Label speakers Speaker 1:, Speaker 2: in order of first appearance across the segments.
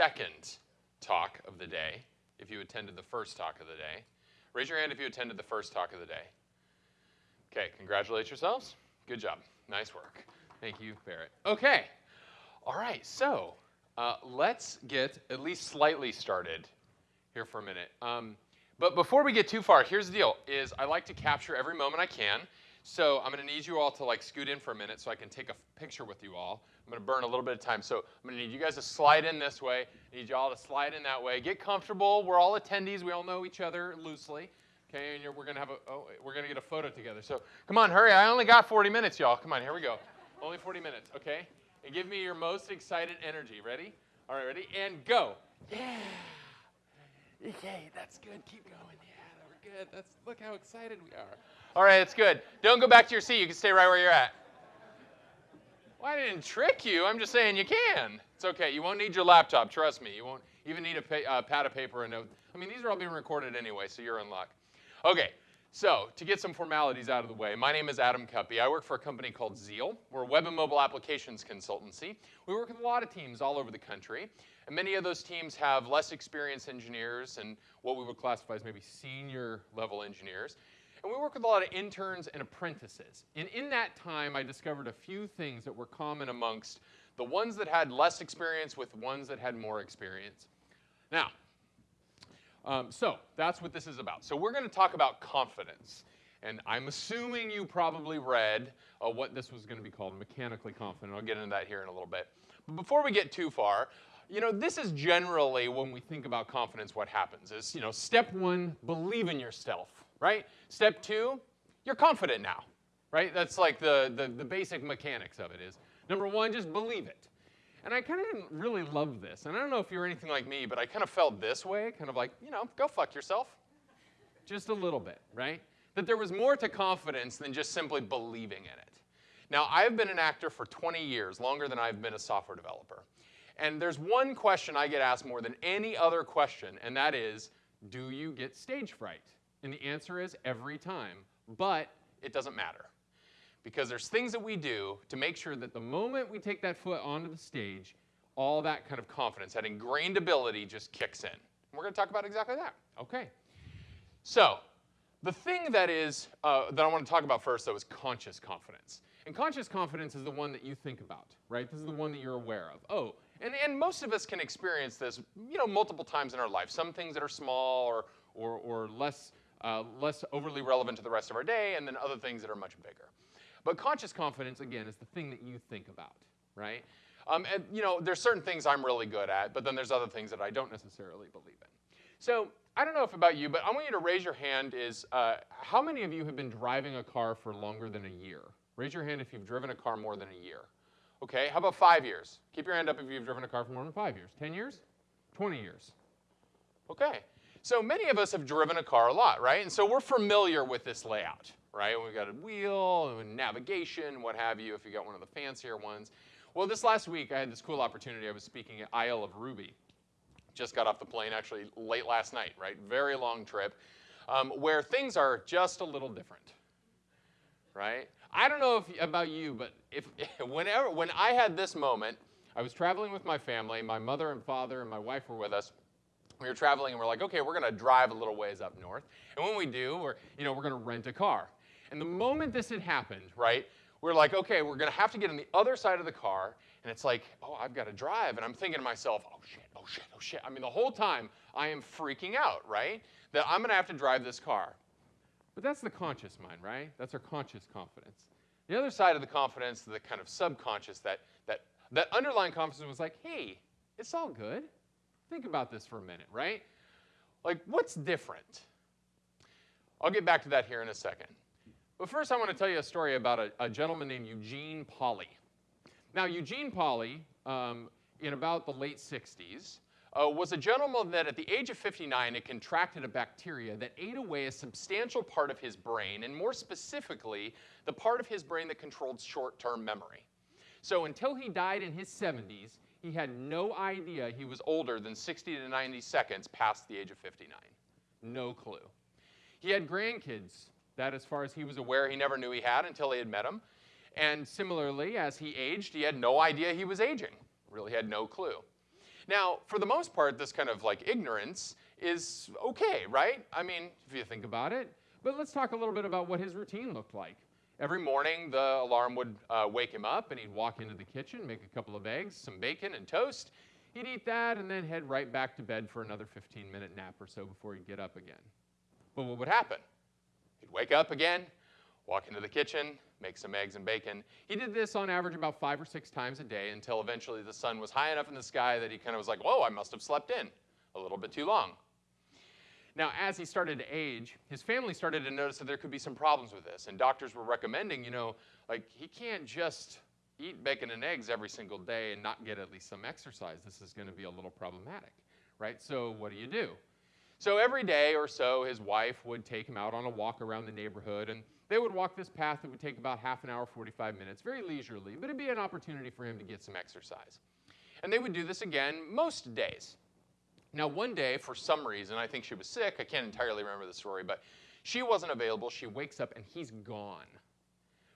Speaker 1: second talk of the day, if you attended the first talk of the day. Raise your hand if you attended the first talk of the day. Okay, congratulate yourselves. Good job. Nice work. Thank you, Barrett. Okay. All right, so uh, let's get at least slightly started here for a minute. Um, but before we get too far, here's the deal: is I like to capture every moment I can. So I'm going to need you all to like scoot in for a minute so I can take a picture with you all. I'm going to burn a little bit of time. So I'm going to need you guys to slide in this way. I need you all to slide in that way. Get comfortable. We're all attendees. We all know each other loosely. Okay, and we're going to have a oh, we're going to get a photo together. So come on, hurry! I only got 40 minutes, y'all. Come on, here we go. Only 40 minutes. Okay, and give me your most excited energy. Ready? All right, ready? And go. Yeah. Okay, that's good. Keep going. Yeah, we're good. That's look how excited we are. All right, it's good. Don't go back to your seat. You can stay right where you're at. Well, I didn't trick you. I'm just saying you can. It's okay. You won't need your laptop. Trust me. You won't even need a uh, pad of paper and note. I mean, these are all being recorded anyway, so you're in luck. Okay, so to get some formalities out of the way, my name is Adam Cuppy. I work for a company called Zeal. We're a web and mobile applications consultancy. We work with a lot of teams all over the country, and many of those teams have less experienced engineers and what we would classify as maybe senior level engineers. And we work with a lot of interns and apprentices. And in that time, I discovered a few things that were common amongst the ones that had less experience with ones that had more experience. Now, um, so that's what this is about. So we're going to talk about confidence. And I'm assuming you probably read uh, what this was going to be called, mechanically confident. I'll get into that here in a little bit. But before we get too far, you know, this is generally when we think about confidence, what happens is, you know, step one, believe in yourself, right? Step two, you're confident now, right? That's like the, the, the basic mechanics of it is, number one, just believe it. And I kind of didn't really love this. And I don't know if you're anything like me, but I kind of felt this way, kind of like, you know, go fuck yourself. Just a little bit, right? That there was more to confidence than just simply believing in it. Now, I've been an actor for 20 years, longer than I've been a software developer. And there's one question I get asked more than any other question, and that is, do you get stage fright? And the answer is every time. But it doesn't matter because there's things that we do to make sure that the moment we take that foot onto the stage, all that kind of confidence, that ingrained ability just kicks in. And we're going to talk about exactly that. Okay. So the thing that is uh, that I want to talk about first, though, is conscious confidence. And conscious confidence is the one that you think about, right? This is the one that you're aware of. Oh, and, and most of us can experience this, you know, multiple times in our life. Some things that are small or, or, or less, uh, less overly relevant to the rest of our day, and then other things that are much bigger. But conscious confidence, again, is the thing that you think about, right? Um, and, you know, there's certain things I'm really good at, but then there's other things that I don't necessarily believe in. So I don't know if about you, but I want you to raise your hand is, uh, how many of you have been driving a car for longer than a year? Raise your hand if you've driven a car more than a year. Okay, how about five years? Keep your hand up if you've driven a car for more than five years. 10 years? 20 years. Okay, so many of us have driven a car a lot, right? And so we're familiar with this layout right? We've got a wheel navigation, what have you, if you got one of the fancier ones. Well, this last week I had this cool opportunity. I was speaking at Isle of Ruby. Just got off the plane actually late last night, right? Very long trip, um, where things are just a little different, right? I don't know if, about you, but if whenever when I had this moment, I was traveling with my family. My mother and father and my wife were with us we were traveling and we're like, okay, we're going to drive a little ways up north. And when we do, we're, you know, we're going to rent a car. And the moment this had happened, right, we're like, okay, we're going to have to get on the other side of the car. And it's like, oh, I've got to drive. And I'm thinking to myself, oh, shit, oh, shit, oh, shit. I mean, the whole time I am freaking out, right? That I'm going to have to drive this car. But that's the conscious mind, right? That's our conscious confidence. The other side of the confidence, the kind of subconscious, that, that, that underlying confidence was like, hey, it's all good. Think about this for a minute, right? Like, what's different? I'll get back to that here in a second. But first, I want to tell you a story about a, a gentleman named Eugene Pauly. Now, Eugene Pauly, um, in about the late 60s, uh, was a gentleman that at the age of 59 had contracted a bacteria that ate away a substantial part of his brain, and more specifically, the part of his brain that controlled short-term memory. So until he died in his 70s, he had no idea he was older than 60 to 90 seconds past the age of 59. No clue. He had grandkids that, as far as he was aware, he never knew he had until he had met them. And similarly, as he aged, he had no idea he was aging. Really had no clue. Now, for the most part, this kind of like ignorance is okay, right? I mean, if you think about it. But let's talk a little bit about what his routine looked like. Every morning, the alarm would uh, wake him up, and he'd walk into the kitchen, make a couple of eggs, some bacon, and toast. He'd eat that, and then head right back to bed for another 15 minute nap or so before he'd get up again. But what would happen? He'd wake up again, walk into the kitchen, make some eggs and bacon. He did this on average about five or six times a day until eventually the sun was high enough in the sky that he kind of was like, whoa, I must have slept in a little bit too long. Now, as he started to age, his family started to notice that there could be some problems with this, and doctors were recommending, you know, like he can't just eat bacon and eggs every single day and not get at least some exercise. This is going to be a little problematic, right? So, what do you do? So, every day or so, his wife would take him out on a walk around the neighborhood, and they would walk this path that would take about half an hour, 45 minutes, very leisurely, but it'd be an opportunity for him to get some exercise. And they would do this again most days. Now, one day, for some reason, I think she was sick, I can't entirely remember the story, but she wasn't available. She wakes up and he's gone.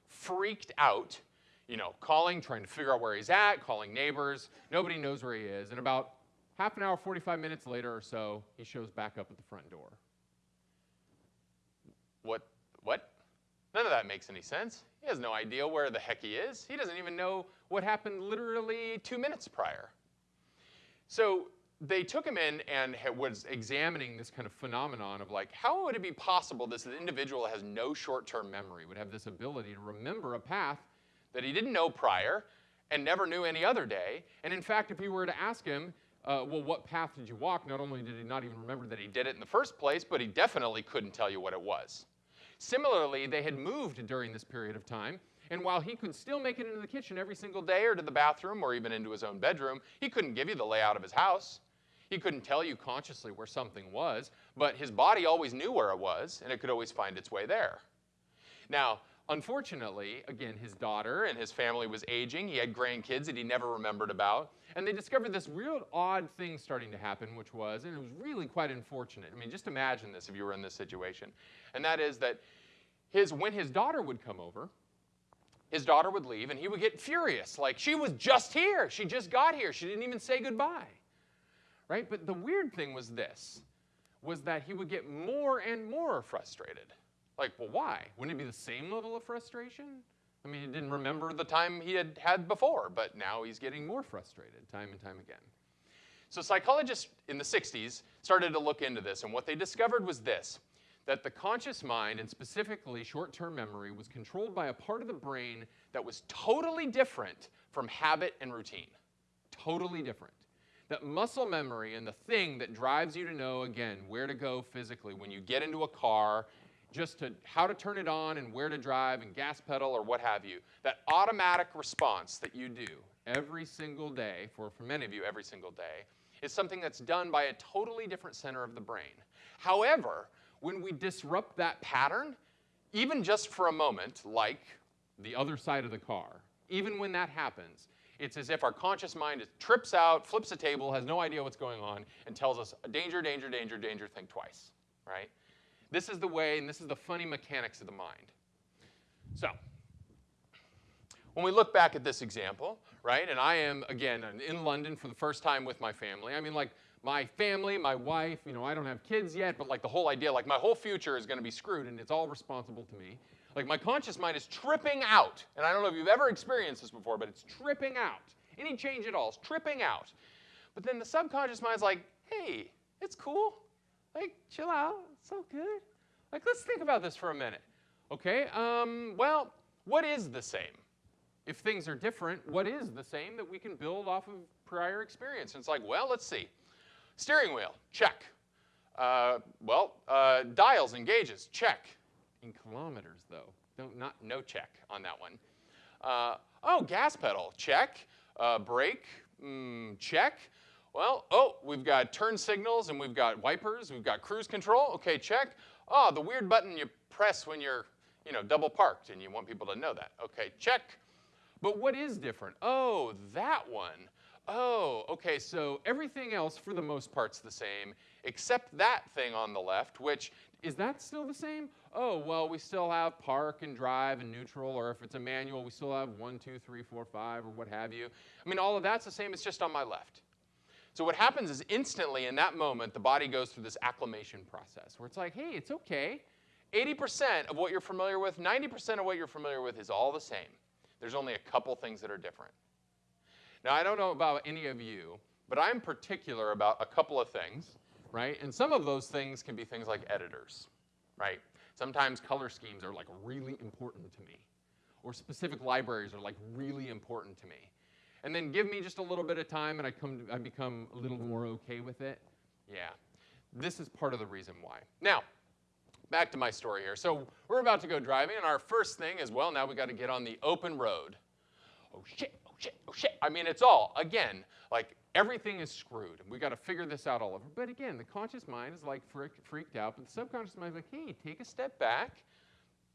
Speaker 1: Freaked out, you know, calling, trying to figure out where he's at, calling neighbors. Nobody knows where he is. And about half an hour, 45 minutes later or so, he shows back up at the front door. What? What? None of that makes any sense. He has no idea where the heck he is. He doesn't even know what happened literally two minutes prior. So they took him in and was examining this kind of phenomenon of like, how would it be possible this individual has no short-term memory, would have this ability to remember a path that he didn't know prior and never knew any other day. And in fact, if you were to ask him, uh, well, what path did you walk? Not only did he not even remember that he did it in the first place, but he definitely couldn't tell you what it was. Similarly, they had moved during this period of time, and while he could still make it into the kitchen every single day or to the bathroom or even into his own bedroom, he couldn't give you the layout of his house. He couldn't tell you consciously where something was, but his body always knew where it was, and it could always find its way there. Now, unfortunately, again, his daughter and his family was aging. He had grandkids that he never remembered about. And they discovered this real odd thing starting to happen, which was, and it was really quite unfortunate. I mean, just imagine this if you were in this situation. And that is that his, when his daughter would come over, his daughter would leave and he would get furious. Like, she was just here. She just got here. She didn't even say goodbye right? But the weird thing was this, was that he would get more and more frustrated. Like, well, why? Wouldn't it be the same level of frustration? I mean, he didn't remember the time he had had before, but now he's getting more frustrated time and time again. So psychologists in the 60s started to look into this, and what they discovered was this, that the conscious mind, and specifically short-term memory, was controlled by a part of the brain that was totally different from habit and routine. Totally different that muscle memory and the thing that drives you to know, again, where to go physically when you get into a car, just to how to turn it on and where to drive and gas pedal or what have you, that automatic response that you do every single day, for, for many of you every single day, is something that's done by a totally different center of the brain. However, when we disrupt that pattern, even just for a moment, like the other side of the car, even when that happens, it's as if our conscious mind trips out, flips a table, has no idea what's going on, and tells us, a danger, danger, danger, danger, think twice, right? This is the way, and this is the funny mechanics of the mind. So, when we look back at this example, right, and I am, again, in London for the first time with my family. I mean, like, my family, my wife, you know, I don't have kids yet, but like the whole idea, like my whole future is going to be screwed and it's all responsible to me. Like my conscious mind is tripping out. And I don't know if you've ever experienced this before, but it's tripping out. Any change at all is tripping out. But then the subconscious mind's like, hey, it's cool. Like, chill out. It's all good. Like, let's think about this for a minute. Okay, um, well, what is the same? If things are different, what is the same that we can build off of prior experience? And it's like, well, let's see. Steering wheel, check. Uh, well, uh, dials and gauges, check in kilometers, though. No, not, no check on that one. Uh, oh, gas pedal, check. Uh, brake, mm, check. Well, oh, we've got turn signals and we've got wipers, we've got cruise control, okay, check. Oh, the weird button you press when you're, you know, double parked and you want people to know that. Okay, check. But what is different? Oh, that one. Oh, okay, so everything else for the most part's the same, except that thing on the left, which, is that still the same? Oh, well, we still have park and drive and neutral, or if it's a manual, we still have one, two, three, four, five, or what have you. I mean, all of that's the same, it's just on my left. So what happens is instantly in that moment, the body goes through this acclimation process where it's like, hey, it's okay. 80% of what you're familiar with, 90% of what you're familiar with is all the same. There's only a couple things that are different. Now, I don't know about any of you, but I'm particular about a couple of things, right? And some of those things can be things like editors, right? Sometimes color schemes are like really important to me, or specific libraries are like really important to me. And then give me just a little bit of time and I, come to, I become a little more okay with it. Yeah, this is part of the reason why. Now, back to my story here. So we're about to go driving, and our first thing is, well, now we got to get on the open road. Oh shit, shit, oh shit. I mean, it's all, again, like everything is screwed. And we got to figure this out all over. But again, the conscious mind is like freaked out, but the subconscious mind is like, hey, take a step back.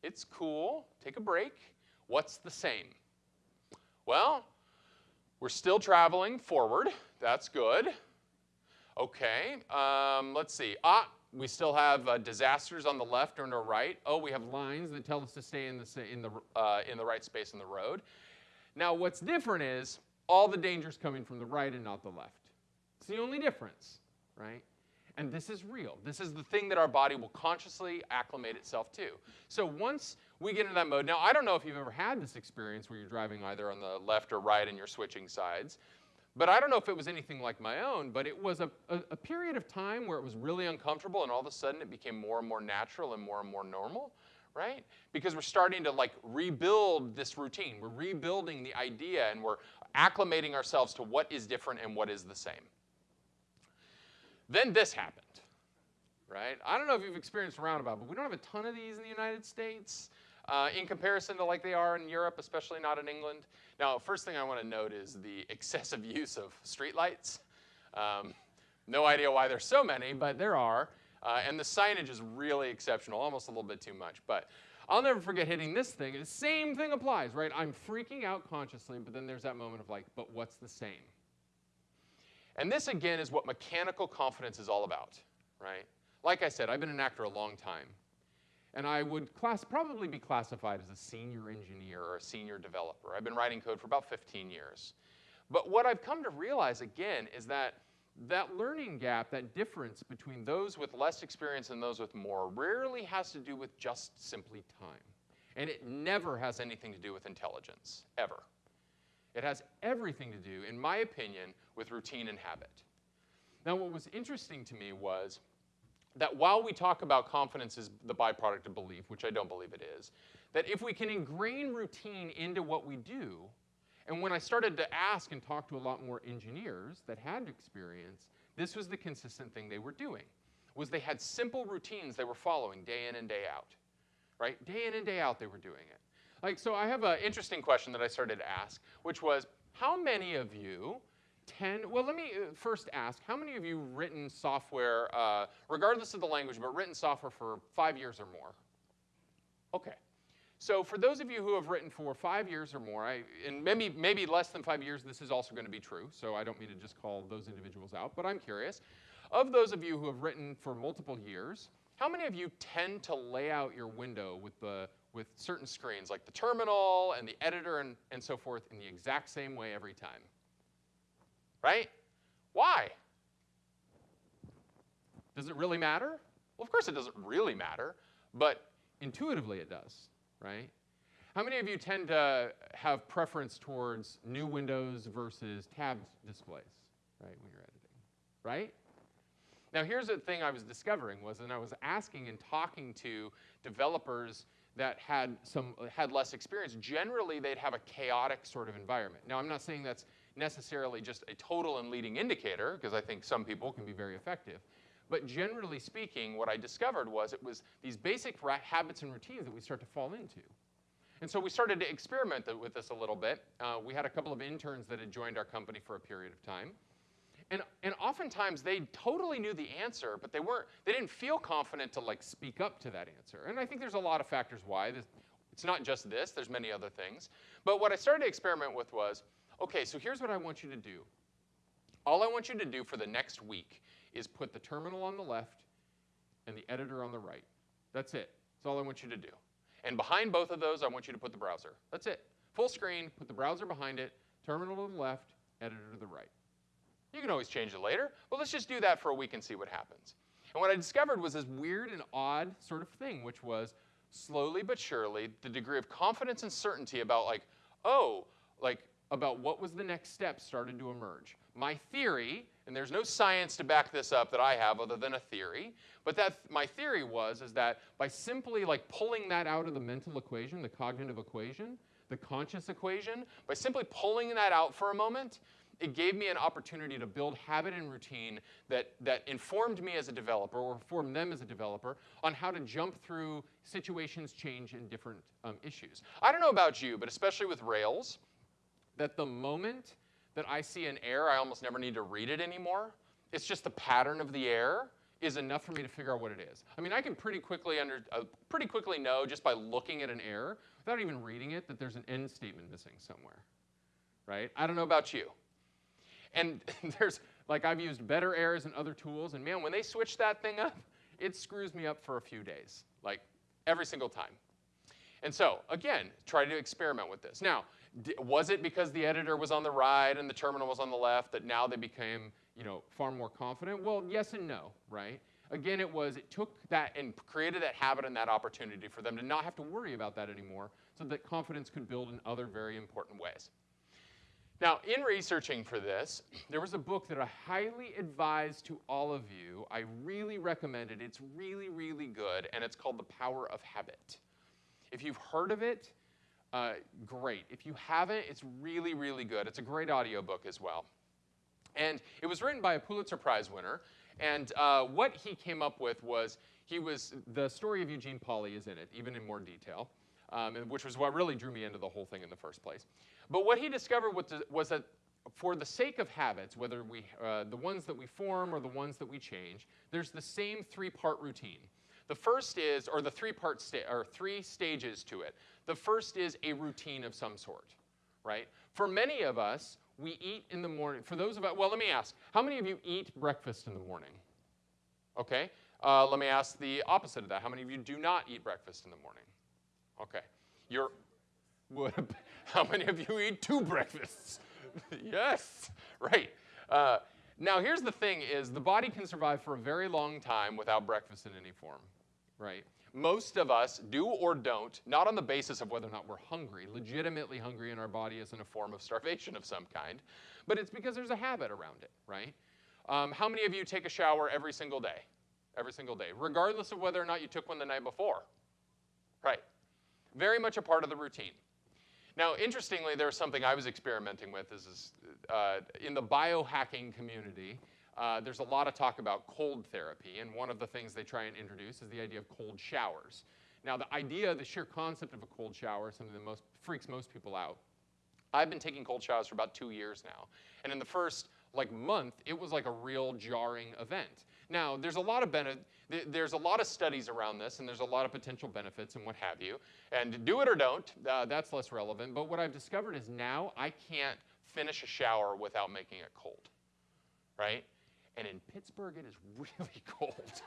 Speaker 1: It's cool. Take a break. What's the same? Well, we're still traveling forward. That's good. Okay, um, let's see. Ah, we still have uh, disasters on the left or on the right. Oh, we have lines that tell us to stay in the, in the, uh, in the right space on the road. Now, what's different is all the danger's coming from the right and not the left. It's the only difference, right? And this is real. This is the thing that our body will consciously acclimate itself to. So once we get into that mode, now I don't know if you've ever had this experience where you're driving either on the left or right and you're switching sides, but I don't know if it was anything like my own, but it was a, a, a period of time where it was really uncomfortable and all of a sudden it became more and more natural and more and more normal right? Because we're starting to like rebuild this routine. We're rebuilding the idea and we're acclimating ourselves to what is different and what is the same. Then this happened, right? I don't know if you've experienced roundabout, but we don't have a ton of these in the United States uh, in comparison to like they are in Europe, especially not in England. Now, first thing I want to note is the excessive use of streetlights. Um, no idea why there's so many, but there are. Uh, and the signage is really exceptional, almost a little bit too much. But I'll never forget hitting this thing. The same thing applies, right? I'm freaking out consciously, but then there's that moment of like, but what's the same? And this, again, is what mechanical confidence is all about, right? Like I said, I've been an actor a long time. And I would class, probably be classified as a senior engineer or a senior developer. I've been writing code for about 15 years. But what I've come to realize, again, is that that learning gap, that difference between those with less experience and those with more, rarely has to do with just simply time. And it never has anything to do with intelligence, ever. It has everything to do, in my opinion, with routine and habit. Now, what was interesting to me was that while we talk about confidence as the byproduct of belief, which I don't believe it is, that if we can ingrain routine into what we do, and when I started to ask and talk to a lot more engineers that had experience, this was the consistent thing they were doing, was they had simple routines they were following day in and day out, right? Day in and day out they were doing it. Like, so I have an interesting question that I started to ask, which was, how many of you tend, well, let me uh, first ask, how many of you written software, uh, regardless of the language, but written software for five years or more? Okay, so for those of you who have written for five years or more, I, and maybe, maybe less than five years, this is also going to be true, so I don't mean to just call those individuals out, but I'm curious. Of those of you who have written for multiple years, how many of you tend to lay out your window with, the, with certain screens, like the terminal and the editor and, and so forth, in the exact same way every time? Right? Why? Does it really matter? Well, of course it doesn't really matter, but intuitively it does right? How many of you tend to have preference towards new windows versus tabbed displays, right, when you're editing, right? Now here's the thing I was discovering was, and I was asking and talking to developers that had some had less experience. Generally, they'd have a chaotic sort of environment. Now I'm not saying that's necessarily just a total and leading indicator, because I think some people can be very effective. But generally speaking, what I discovered was it was these basic habits and routines that we start to fall into. And so we started to experiment with this a little bit. Uh, we had a couple of interns that had joined our company for a period of time. And, and oftentimes they totally knew the answer, but they weren't, they didn't feel confident to like speak up to that answer. And I think there's a lot of factors why. It's not just this, there's many other things. But what I started to experiment with was, okay, so here's what I want you to do. All I want you to do for the next week is put the terminal on the left and the editor on the right. That's it. That's all I want you to do. And behind both of those, I want you to put the browser. That's it. Full screen, put the browser behind it, terminal to the left, editor to the right. You can always change it later, but let's just do that for a week and see what happens. And what I discovered was this weird and odd sort of thing, which was slowly but surely the degree of confidence and certainty about like, oh, like about what was the next step started to emerge. My theory, and there's no science to back this up that I have other than a theory, but that my theory was is that by simply like pulling that out of the mental equation, the cognitive equation, the conscious equation, by simply pulling that out for a moment, it gave me an opportunity to build habit and routine that, that informed me as a developer or informed them as a developer on how to jump through situations change in different um, issues. I don't know about you, but especially with Rails, that the moment that I see an error, I almost never need to read it anymore. It's just the pattern of the error is enough for me to figure out what it is. I mean, I can pretty quickly under, uh, pretty quickly know just by looking at an error, without even reading it, that there's an end statement missing somewhere, right? I don't know about you. And there's, like I've used better errors and other tools, and man, when they switch that thing up, it screws me up for a few days, like every single time. And so, again, try to experiment with this. Now, was it because the editor was on the right and the terminal was on the left that now they became, you know, far more confident? Well, yes and no, right? Again, it was, it took that and created that habit and that opportunity for them to not have to worry about that anymore so that confidence could build in other very important ways. Now, in researching for this, there was a book that I highly advise to all of you. I really recommend it. It's really, really good, and it's called The Power of Habit. If you've heard of it, uh, great. If you haven't, it's really, really good. It's a great audiobook as well. And it was written by a Pulitzer Prize winner, and uh, what he came up with was he was the story of Eugene Pauly is in it, even in more detail, um, which was what really drew me into the whole thing in the first place. But what he discovered was that for the sake of habits, whether we, uh, the ones that we form or the ones that we change, there's the same three-part routine. The first is, or the three-part, sta or three stages to it. The first is a routine of some sort, right? For many of us, we eat in the morning. For those of us, well, let me ask, how many of you eat breakfast in the morning? Okay. Uh, let me ask the opposite of that. How many of you do not eat breakfast in the morning? Okay. You're, what, how many of you eat two breakfasts? yes, right. Uh, now, here's the thing is the body can survive for a very long time without breakfast in any form, right? Most of us do or don't, not on the basis of whether or not we're hungry, legitimately hungry in our body is in a form of starvation of some kind, but it's because there's a habit around it, right? Um, how many of you take a shower every single day? Every single day, regardless of whether or not you took one the night before, right? Very much a part of the routine. Now, interestingly, there's something I was experimenting with is, is uh, in the biohacking community, uh, there's a lot of talk about cold therapy, and one of the things they try and introduce is the idea of cold showers. Now, the idea, the sheer concept of a cold shower is something that most, freaks most people out. I've been taking cold showers for about two years now, and in the first like month, it was like a real jarring event. Now, there's a lot of benefit, there's a lot of studies around this, and there's a lot of potential benefits and what have you. And do it or don't, uh, that's less relevant. But what I've discovered is now I can't finish a shower without making it cold, right? And in Pittsburgh, it is really cold,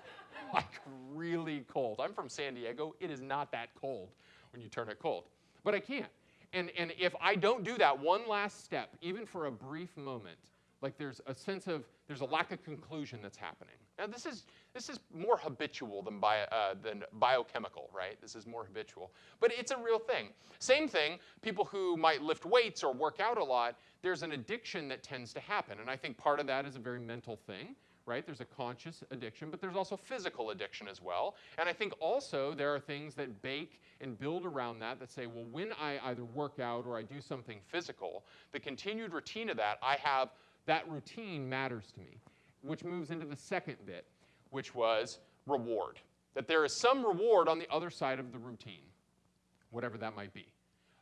Speaker 1: like really cold. I'm from San Diego. It is not that cold when you turn it cold, but I can't. And, and if I don't do that one last step, even for a brief moment, like there's a sense of, there's a lack of conclusion that's happening. Now this is, this is more habitual than, bio, uh, than biochemical, right? This is more habitual. But it's a real thing. Same thing, people who might lift weights or work out a lot, there's an addiction that tends to happen. And I think part of that is a very mental thing right? There's a conscious addiction, but there's also physical addiction as well. And I think also there are things that bake and build around that that say, well, when I either work out or I do something physical, the continued routine of that, I have that routine matters to me, which moves into the second bit, which was reward. That there is some reward on the other side of the routine, whatever that might be.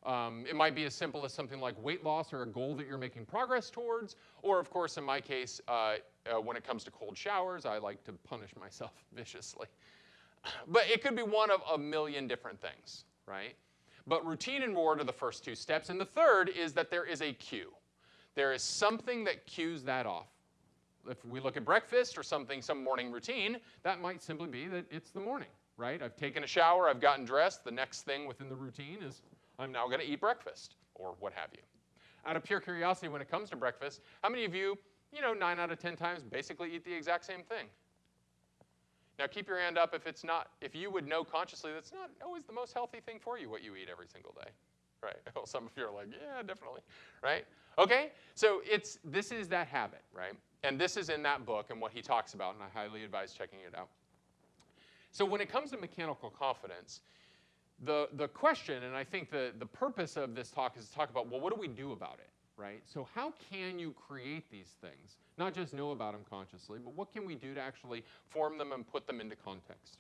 Speaker 1: Um, it might be as simple as something like weight loss or a goal that you're making progress towards, or of course, in my case, uh, uh, when it comes to cold showers, I like to punish myself viciously. But it could be one of a million different things, right? But routine and reward are the first two steps. And the third is that there is a cue. There is something that cues that off. If we look at breakfast or something, some morning routine, that might simply be that it's the morning, right? I've taken a shower, I've gotten dressed. The next thing within the routine is I'm now going to eat breakfast or what have you. Out of pure curiosity, when it comes to breakfast, how many of you you know, nine out of 10 times basically eat the exact same thing. Now keep your hand up if it's not, if you would know consciously that's not always the most healthy thing for you what you eat every single day. Right? Well, some of you are like, yeah, definitely. Right? Okay? So it's this is that habit, right? And this is in that book and what he talks about, and I highly advise checking it out. So when it comes to mechanical confidence, the, the question, and I think the, the purpose of this talk is to talk about, well, what do we do about it, right? So how can you create these things? Not just know about them consciously, but what can we do to actually form them and put them into context?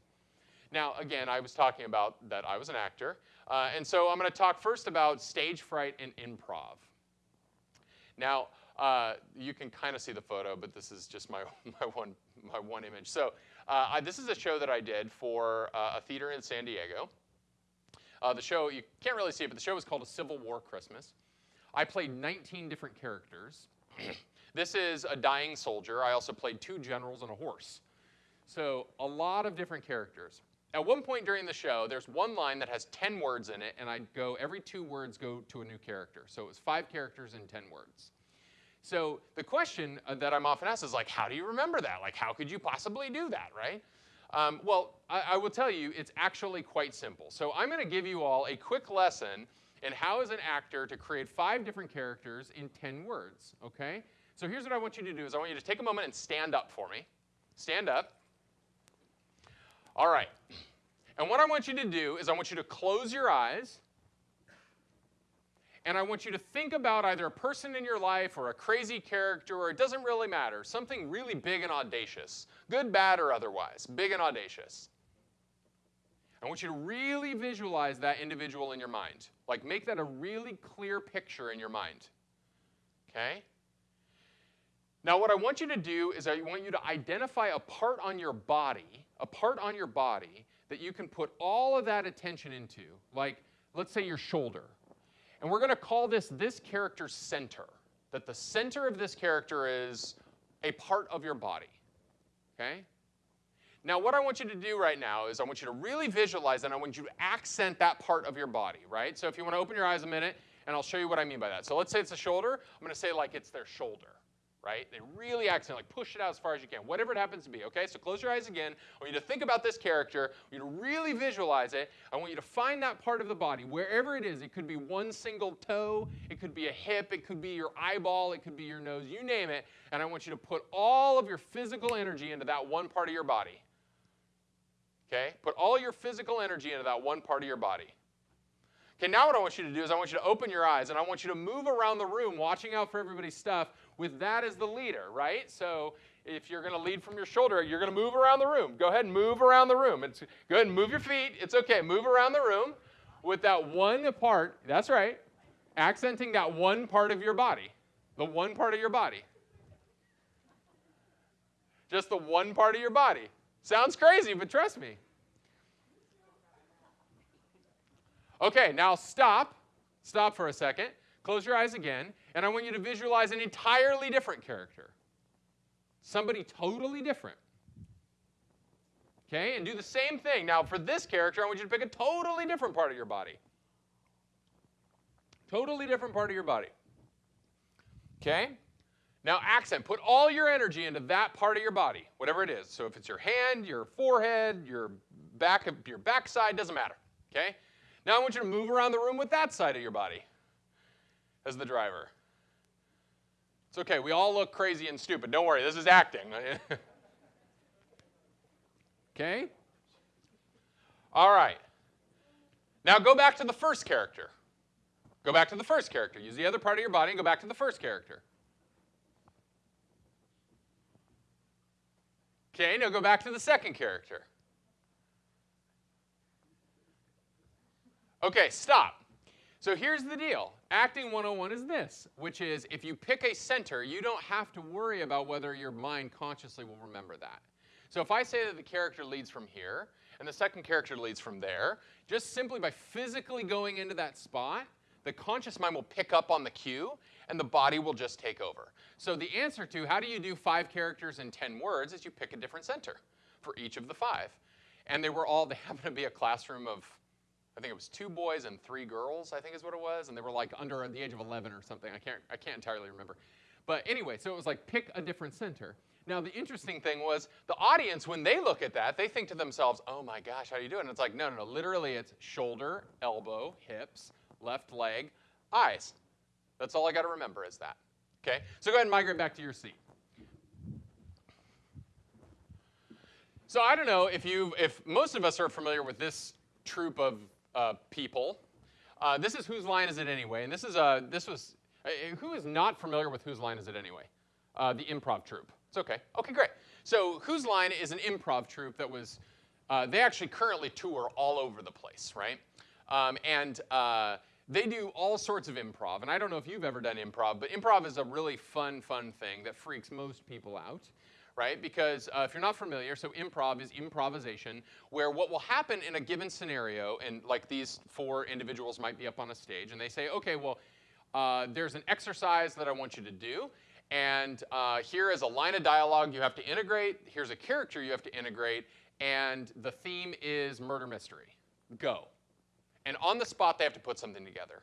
Speaker 1: Now, again, I was talking about that I was an actor, uh, and so I'm going to talk first about stage fright and improv. Now, uh, you can kind of see the photo, but this is just my, my, one, my one image. So uh, I, this is a show that I did for uh, a theater in San Diego. Uh, the show, you can't really see it, but the show was called A Civil War Christmas. I played 19 different characters. this is a dying soldier. I also played two generals and a horse. So a lot of different characters. At one point during the show, there's one line that has 10 words in it, and I'd go, every two words go to a new character. So it was five characters and 10 words. So the question uh, that I'm often asked is like, how do you remember that? Like, how could you possibly do that, right? Um, well, I, I, will tell you, it's actually quite simple. So I'm going to give you all a quick lesson in how, as an actor, to create five different characters in 10 words, okay? So here's what I want you to do is I want you to take a moment and stand up for me. Stand up. All right. And what I want you to do is I want you to close your eyes and I want you to think about either a person in your life or a crazy character, or it doesn't really matter, something really big and audacious, good, bad, or otherwise, big and audacious. I want you to really visualize that individual in your mind. Like, make that a really clear picture in your mind. Okay? Now, what I want you to do is I want you to identify a part on your body, a part on your body that you can put all of that attention into. Like, let's say your shoulder and we're going to call this this character's center, that the center of this character is a part of your body. Okay? Now, what I want you to do right now is I want you to really visualize and I want you to accent that part of your body, right? So if you want to open your eyes a minute, and I'll show you what I mean by that. So let's say it's a shoulder. I'm going to say like it's their shoulder right? They really accent, like push it out as far as you can, whatever it happens to be, okay? So close your eyes again. I want you to think about this character. I want you to really visualize it. I want you to find that part of the body, wherever it is. It could be one single toe, it could be a hip, it could be your eyeball, it could be your nose, you name it. And I want you to put all of your physical energy into that one part of your body. Okay? Put all your physical energy into that one part of your body. Okay, now what I want you to do is I want you to open your eyes and I want you to move around the room watching out for everybody's stuff with that as the leader, right? So if you're going to lead from your shoulder, you're going to move around the room. Go ahead and move around the room. It's, go ahead and move your feet. It's okay. Move around the room with that one part. That's right. Accenting that one part of your body. The one part of your body. Just the one part of your body. Sounds crazy, but trust me. Okay, now stop. Stop for a second. Close your eyes again, and I want you to visualize an entirely different character. Somebody totally different. Okay, and do the same thing. Now, for this character, I want you to pick a totally different part of your body. Totally different part of your body. Okay? Now, accent. Put all your energy into that part of your body, whatever it is. So if it's your hand, your forehead, your back, your backside, doesn't matter. Okay? Now I want you to move around the room with that side of your body as the driver. It's okay, we all look crazy and stupid. Don't worry, this is acting. okay? All right. Now go back to the first character. Go back to the first character. Use the other part of your body and go back to the first character. Okay, now go back to the second character. Okay, stop. So here's the deal. Acting 101 is this, which is if you pick a center, you don't have to worry about whether your mind consciously will remember that. So if I say that the character leads from here, and the second character leads from there, just simply by physically going into that spot, the conscious mind will pick up on the cue, and the body will just take over. So the answer to how do you do five characters in 10 words is you pick a different center for each of the five. And they were all, they happen to be a classroom of I think it was two boys and three girls, I think is what it was, and they were like under the age of 11 or something. I can't, I can't entirely remember. But anyway, so it was like pick a different center. Now the interesting thing was the audience, when they look at that, they think to themselves, oh my gosh, how do you do it? And it's like, no, no, no, literally it's shoulder, elbow, hips, left leg, eyes. That's all I got to remember is that. Okay? So go ahead and migrate back to your seat. So I don't know if you, if most of us are familiar with this troop of uh, people. Uh, this is whose line is it anyway? And this is uh, this was uh, who is not familiar with whose line is it anyway? Uh, the improv troupe. It's okay. Okay, great. So whose line is an improv troupe that was. Uh, they actually currently tour all over the place, right? Um, and uh, they do all sorts of improv. And I don't know if you've ever done improv, but improv is a really fun, fun thing that freaks most people out right? Because uh, if you're not familiar, so improv is improvisation, where what will happen in a given scenario, and like these four individuals might be up on a stage, and they say, okay, well, uh, there's an exercise that I want you to do, and uh, here is a line of dialogue you have to integrate, here's a character you have to integrate, and the theme is murder mystery. Go. And on the spot, they have to put something together.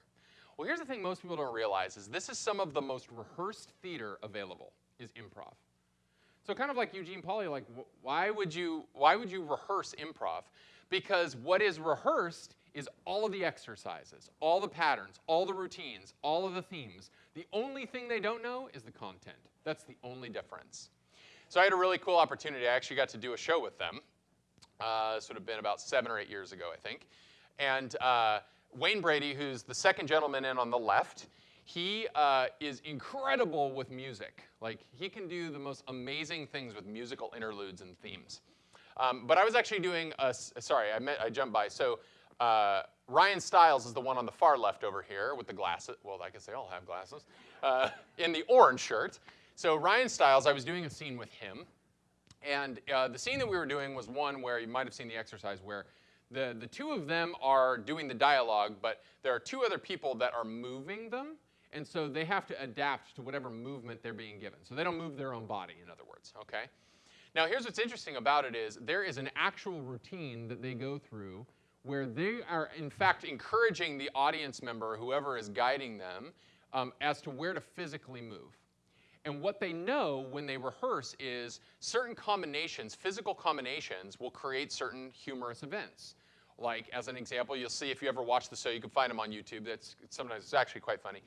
Speaker 1: Well, here's the thing most people don't realize is this is some of the most rehearsed theater available is improv. So kind of like Eugene Pauly, like why would you why would you rehearse improv? Because what is rehearsed is all of the exercises, all the patterns, all the routines, all of the themes. The only thing they don't know is the content. That's the only difference. So I had a really cool opportunity. I actually got to do a show with them. Uh, this would have been about seven or eight years ago, I think. And uh, Wayne Brady, who's the second gentleman in on the left, he uh, is incredible with music. Like, he can do the most amazing things with musical interludes and themes. Um, but I was actually doing a, sorry, I, met, I jumped by. So uh, Ryan Stiles is the one on the far left over here with the glasses. Well, I guess they all have glasses. Uh, in the orange shirt. So Ryan Stiles, I was doing a scene with him. And uh, the scene that we were doing was one where you might have seen the exercise where the, the two of them are doing the dialogue, but there are two other people that are moving them and so they have to adapt to whatever movement they're being given. So they don't move their own body, in other words, okay? Now here's what's interesting about it is there is an actual routine that they go through where they are in fact encouraging the audience member, whoever is guiding them, um, as to where to physically move. And what they know when they rehearse is certain combinations, physical combinations, will create certain humorous events. Like, as an example, you'll see if you ever watch the show, you can find them on YouTube. That's sometimes it's actually quite funny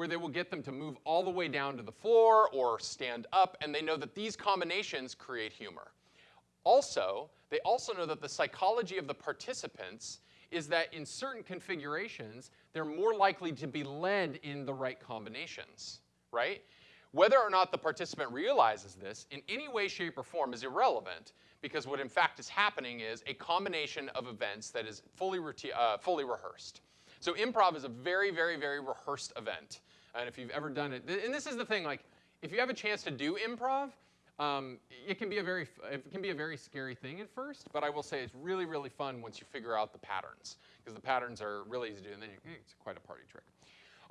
Speaker 1: where they will get them to move all the way down to the floor or stand up, and they know that these combinations create humor. Also, they also know that the psychology of the participants is that in certain configurations, they're more likely to be led in the right combinations, right? Whether or not the participant realizes this in any way, shape, or form is irrelevant because what in fact is happening is a combination of events that is fully, uh, fully rehearsed. So improv is a very, very, very rehearsed event. And if you've ever done it, and this is the thing, like, if you have a chance to do improv, um, it can be a very it can be a very scary thing at first, but I will say it's really really fun once you figure out the patterns because the patterns are really easy to do, and then you, it's quite a party trick.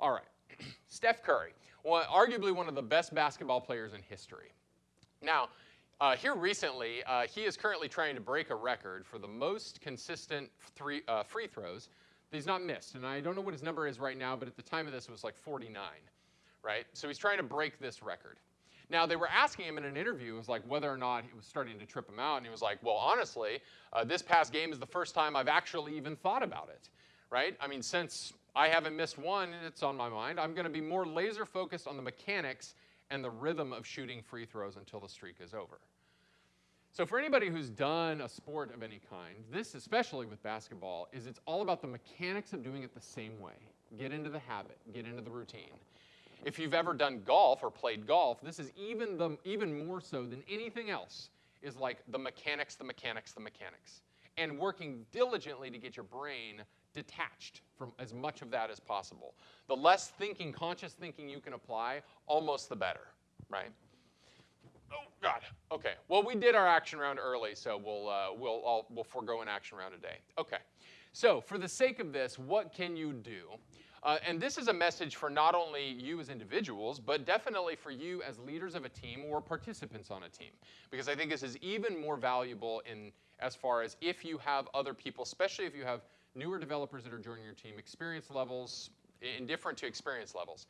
Speaker 1: All right, Steph Curry, well, arguably one of the best basketball players in history. Now, uh, here recently, uh, he is currently trying to break a record for the most consistent three, uh, free throws he's not missed. And I don't know what his number is right now, but at the time of this, it was like 49, right? So he's trying to break this record. Now, they were asking him in an interview, it was like whether or not it was starting to trip him out. And he was like, well, honestly, uh, this past game is the first time I've actually even thought about it, right? I mean, since I haven't missed one, and it's on my mind, I'm going to be more laser focused on the mechanics and the rhythm of shooting free throws until the streak is over. So for anybody who's done a sport of any kind, this, especially with basketball, is it's all about the mechanics of doing it the same way. Get into the habit, get into the routine. If you've ever done golf or played golf, this is even, the, even more so than anything else, is like the mechanics, the mechanics, the mechanics. And working diligently to get your brain detached from as much of that as possible. The less thinking, conscious thinking you can apply, almost the better, right? Oh, God. Okay. Well, we did our action round early, so we'll, uh, we'll, I'll, we'll forego an action round today. Okay. So for the sake of this, what can you do? Uh, and this is a message for not only you as individuals, but definitely for you as leaders of a team or participants on a team. Because I think this is even more valuable in as far as if you have other people, especially if you have newer developers that are joining your team, experience levels, indifferent to experience levels.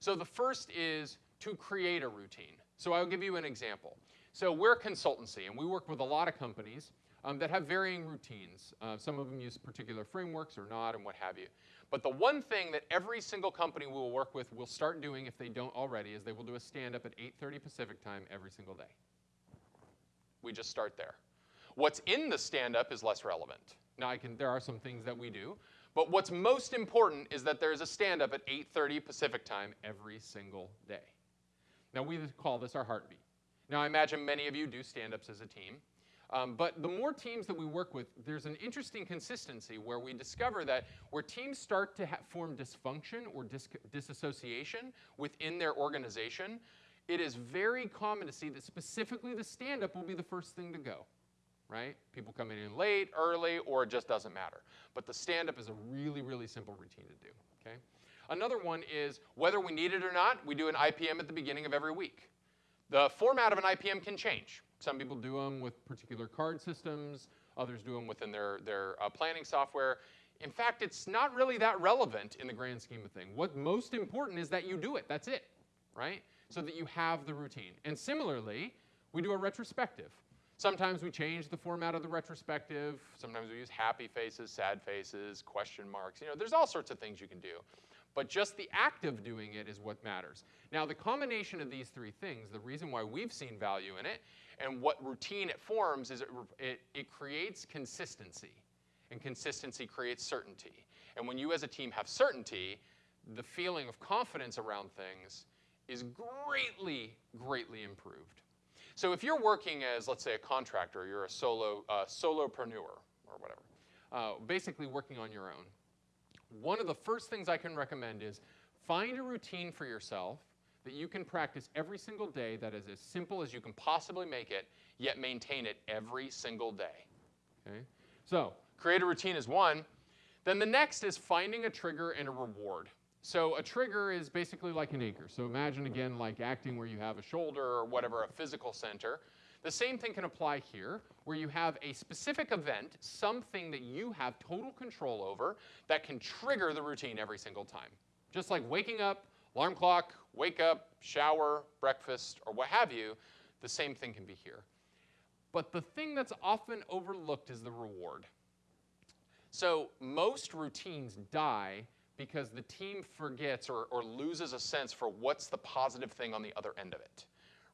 Speaker 1: So the first is to create a routine. So I'll give you an example. So we're a consultancy, and we work with a lot of companies um, that have varying routines. Uh, some of them use particular frameworks or not, and what have you. But the one thing that every single company we will work with will start doing, if they don't already, is they will do a stand-up at 8.30 Pacific time every single day. We just start there. What's in the stand-up is less relevant. Now, I can, there are some things that we do, but what's most important is that there's a stand-up at 8.30 Pacific time every single day. Now, we call this our heartbeat. Now, I imagine many of you do stand-ups as a team. Um, but the more teams that we work with, there's an interesting consistency where we discover that where teams start to form dysfunction or dis disassociation within their organization, it is very common to see that specifically the stand-up will be the first thing to go, right? People coming in late, early, or it just doesn't matter. But the stand-up is a really, really simple routine to do, okay? Another one is whether we need it or not, we do an IPM at the beginning of every week. The format of an IPM can change. Some people do them with particular card systems. Others do them within their, their uh, planning software. In fact, it's not really that relevant in the grand scheme of things. What's most important is that you do it. That's it, right? So that you have the routine. And similarly, we do a retrospective. Sometimes we change the format of the retrospective. Sometimes we use happy faces, sad faces, question marks. You know, there's all sorts of things you can do. But just the act of doing it is what matters. Now, the combination of these three things, the reason why we've seen value in it and what routine it forms is it, it, it creates consistency. And consistency creates certainty. And when you as a team have certainty, the feeling of confidence around things is greatly, greatly improved. So if you're working as, let's say, a contractor, you're a solo, uh, solopreneur or whatever, uh, basically working on your own, one of the first things I can recommend is find a routine for yourself that you can practice every single day that is as simple as you can possibly make it, yet maintain it every single day. Okay? So, create a routine is one. Then the next is finding a trigger and a reward. So a trigger is basically like an anchor. So imagine again like acting where you have a shoulder or whatever, a physical center. The same thing can apply here, where you have a specific event, something that you have total control over, that can trigger the routine every single time. Just like waking up, alarm clock, wake up, shower, breakfast, or what have you, the same thing can be here. But the thing that's often overlooked is the reward. So most routines die because the team forgets or, or loses a sense for what's the positive thing on the other end of it,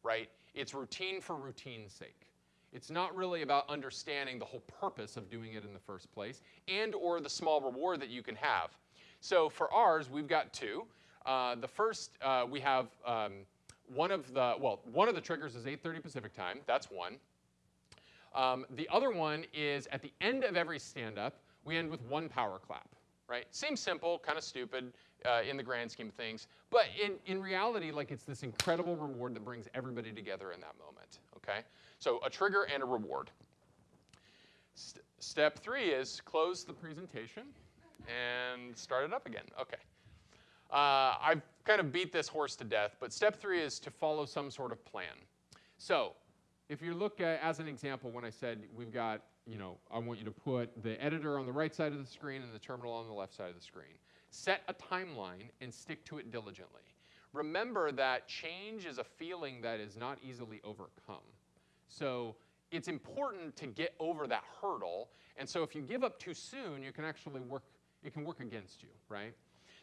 Speaker 1: right? It's routine for routine's sake. It's not really about understanding the whole purpose of doing it in the first place and or the small reward that you can have. So for ours, we've got two. Uh, the first, uh, we have um, one of the, well, one of the triggers is 8.30 Pacific time. That's one. Um, the other one is at the end of every stand-up, we end with one power clap, right? Seems simple, kind of stupid uh, in the grand scheme of things, but in, in reality, like it's this incredible reward that brings everybody together in that moment, okay? So a trigger and a reward. St step three is close the presentation and start it up again, okay. Uh, I've kind of beat this horse to death, but step three is to follow some sort of plan. So if you look at, as an example, when I said we've got, you know, I want you to put the editor on the right side of the screen and the terminal on the left side of the screen. Set a timeline and stick to it diligently. Remember that change is a feeling that is not easily overcome. So it's important to get over that hurdle. And so if you give up too soon, you can actually work, it can work against you, right?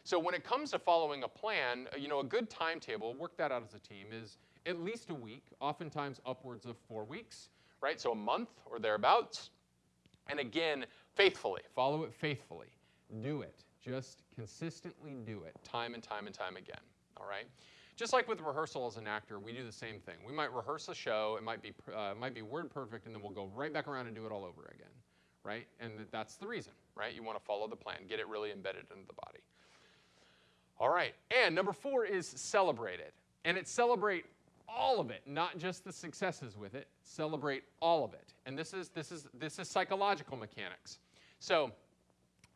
Speaker 1: So when it comes to following a plan, uh, you know, a good timetable, work that out as a team, is at least a week, oftentimes upwards of four weeks, right? So a month or thereabouts. And again, faithfully, follow it faithfully. Do it. Just consistently do it, time and time and time again, all right? Just like with rehearsal as an actor, we do the same thing. We might rehearse a show, it might be, uh, might be word perfect, and then we'll go right back around and do it all over again, right? And that's the reason, right? You want to follow the plan, get it really embedded into the body. All right, and number four is celebrate it. And it's celebrate all of it, not just the successes with it. Celebrate all of it. And this is, this is, this is psychological mechanics. So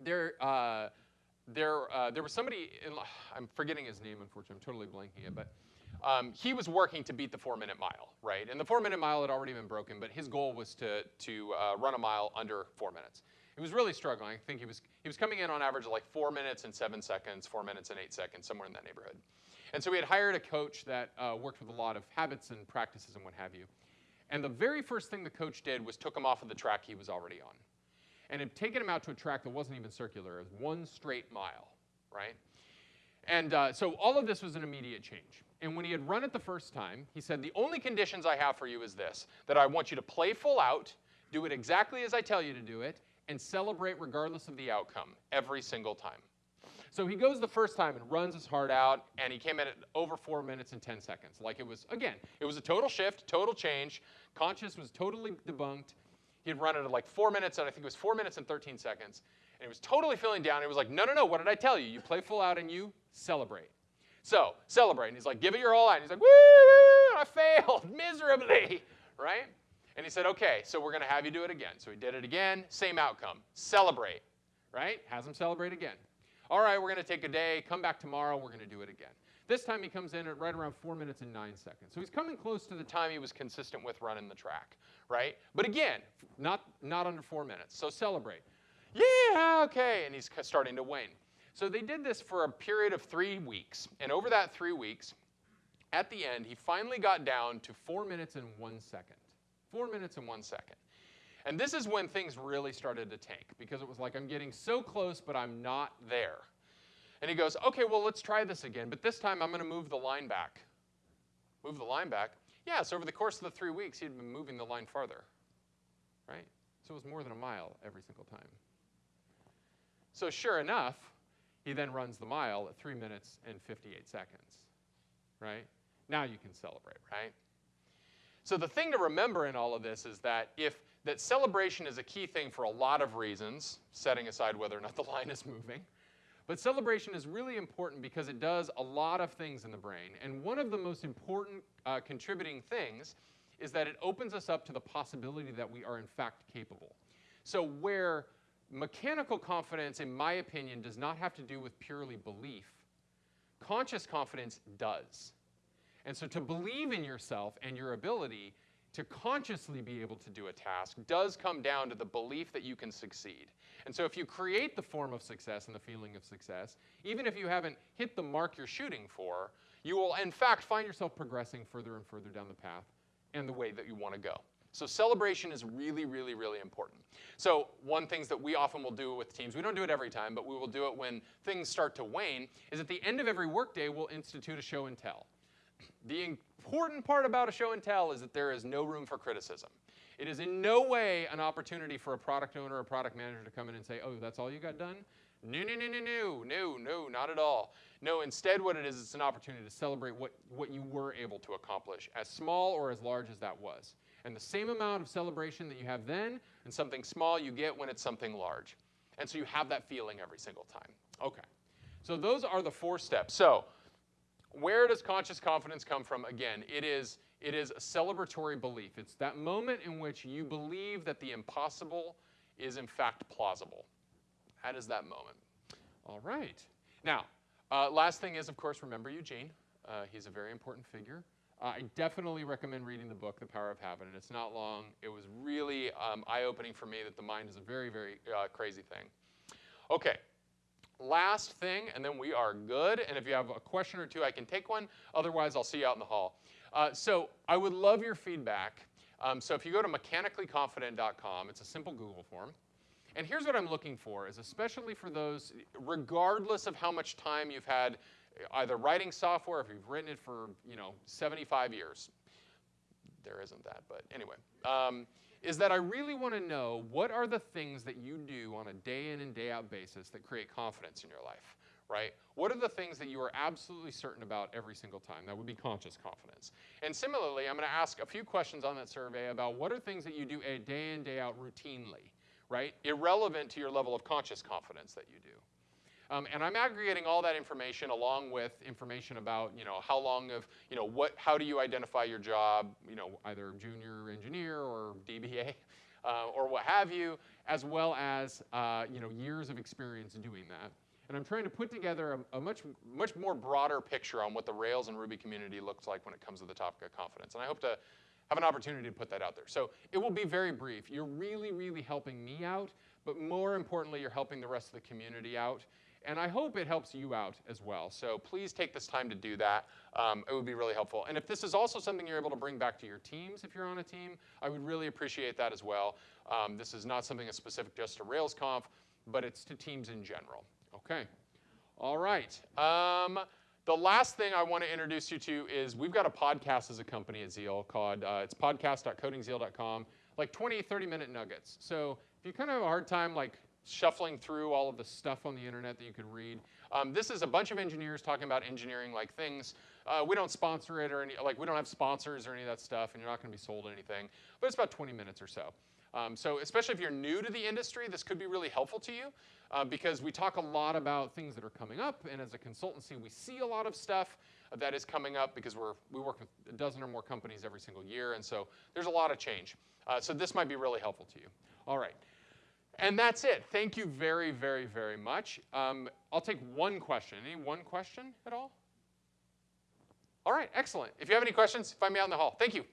Speaker 1: there, uh, there, uh, there was somebody, in, I'm forgetting his name, unfortunately, I'm totally blanking it, but um, he was working to beat the four minute mile, right? And the four minute mile had already been broken, but his goal was to, to uh, run a mile under four minutes. He was really struggling. I think he was, he was coming in on average of like four minutes and seven seconds, four minutes and eight seconds, somewhere in that neighborhood.
Speaker 2: And so we had hired a coach that uh, worked with a lot of habits and practices and what have you. And the very first thing the coach did was took him off of the track he was already on. And had taken him out to a track that wasn't even circular, it was one straight mile, right? And uh, so all of this was an immediate change. And when he had run it the first time, he said, The only conditions I have for you is this that I want you to play full out, do it exactly as I tell you to do it, and celebrate regardless of the outcome every single time. So he goes the first time and runs his heart out, and he came in at over four minutes and 10 seconds. Like it was, again, it was a total shift, total change. Conscious was totally debunked. He had run it at like four minutes, and I think it was four minutes and 13 seconds. And he was totally feeling down. He was like, no, no, no, what did I tell you? You play full out and you celebrate. So, celebrate. And he's like, give it your all out. And he's like, woo, I failed miserably, right? And he said, okay, so we're going to have you do it again. So he did it again, same outcome. Celebrate, right? Has him celebrate again. All right, we're going to take a day, come back tomorrow, we're going to do it again. This time he comes in at right around four minutes and nine seconds. So he's coming close to the time he was consistent with running the track, right? But again, not, not under four minutes. So celebrate. Yeah, okay. And he's starting to wane. So they did this for a period of three weeks. And over that three weeks, at the end, he finally got down to four minutes and one second. Four minutes and one second. And this is when things really started to tank because it was like, I'm getting so close, but I'm not there. And he goes, okay, well, let's try this again. But this time I'm going to move the line back. Move the line back. Yeah, so over the course of the three weeks, he'd been moving the line farther. Right? So it was more than a mile every single time. So sure enough, he then runs the mile at 3 minutes and 58 seconds, right? Now you can celebrate, right? So the thing to remember in all of this is that if that celebration is a key thing for a lot of reasons, setting aside whether or not the line is moving, but celebration is really important because it does a lot of things in the brain. And one of the most important uh, contributing things is that it opens us up to the possibility that we are in fact capable. So where mechanical confidence, in my opinion, does not have to do with purely belief. Conscious confidence does. And so to believe in yourself and your ability to consciously be able to do a task does come down to the belief that you can succeed. And so if you create the form of success and the feeling of success, even if you haven't hit the mark you're shooting for, you will in fact find yourself progressing further and further down the path and the way that you want to go. So celebration is really, really, really important. So one things that we often will do with teams, we don't do it every time, but we will do it when things start to wane, is at the end of every workday, we'll institute a show and tell. The important part about a show and tell is that there is no room for criticism. It is in no way an opportunity for a product owner or a product manager to come in and say, oh, that's all you got done? No, no, no, no, no, no, no, not at all. No, instead what it is, it's an opportunity to celebrate what, what you were able to accomplish, as small or as large as that was and the same amount of celebration that you have then and something small you get when it's something large. And so you have that feeling every single time. Okay. So those are the four steps. So where does conscious confidence come from? Again, it is, it is a celebratory belief. It's that moment in which you believe that the impossible is in fact plausible. That is that moment. All right. Now, uh, last thing is, of course, remember Eugene. Uh, he's a very important figure. Uh, I definitely recommend reading the book, The Power of Habit, and it's not long. It was really um, eye-opening for me that the mind is a very, very uh, crazy thing. Okay, last thing, and then we are good. And if you have a question or two, I can take one. Otherwise, I'll see you out in the hall. Uh, so I would love your feedback. Um, so if you go to mechanicallyconfident.com, it's a simple Google form. And here's what I'm looking for, is especially for those, regardless of how much time you've had either writing software, if you've written it for you know 75 years, there isn't that, but anyway, um, is that I really want to know what are the things that you do on a day in and day out basis that create confidence in your life, right? What are the things that you are absolutely certain about every single time? That would be conscious confidence. And similarly, I'm going to ask a few questions on that survey about what are things that you do a day in, day out routinely, right? Irrelevant to your level of conscious confidence that you do. Um, and I'm aggregating all that information along with information about, you know, how long of, you know, what, how do you identify your job, you know, either junior engineer or DBA uh, or what have you, as well as, uh, you know, years of experience doing that. And I'm trying to put together a, a, much, much more broader picture on what the Rails and Ruby community looks like when it comes to the topic of confidence. And I hope to have an opportunity to put that out there. So it will be very brief. You're really, really helping me out, but more importantly, you're helping the rest of the community out. And I hope it helps you out as well. So please take this time to do that. Um, it would be really helpful. And if this is also something you're able to bring back to your teams, if you're on a team, I would really appreciate that as well. Um, this is not something that's specific just to RailsConf, but it's to teams in general. Okay. All right. Um, the last thing I want to introduce you to is we've got a podcast as a company at Zeal called uh, it's podcast.codingzeal.com, like 20, 30 minute nuggets. So if you kind of have a hard time like shuffling through all of the stuff on the internet that you could read, um, this is a bunch of engineers talking about engineering like things. Uh, we don't sponsor it or any like we don't have sponsors or any of that stuff, and you're not going to be sold anything. But it's about 20 minutes or so. Um, so especially if you're new to the industry, this could be really helpful to you uh, because we talk a lot about things that are coming up, and as a consultancy, we see a lot of stuff that is coming up because we're, we work with a dozen or more companies every single year, and so there's a lot of change. Uh, so this might be really helpful to you. All right. And that's it. Thank you very, very, very much. Um, I'll take one question. Any one question at all? All right, excellent. If you have any questions, find me out in the hall. Thank you.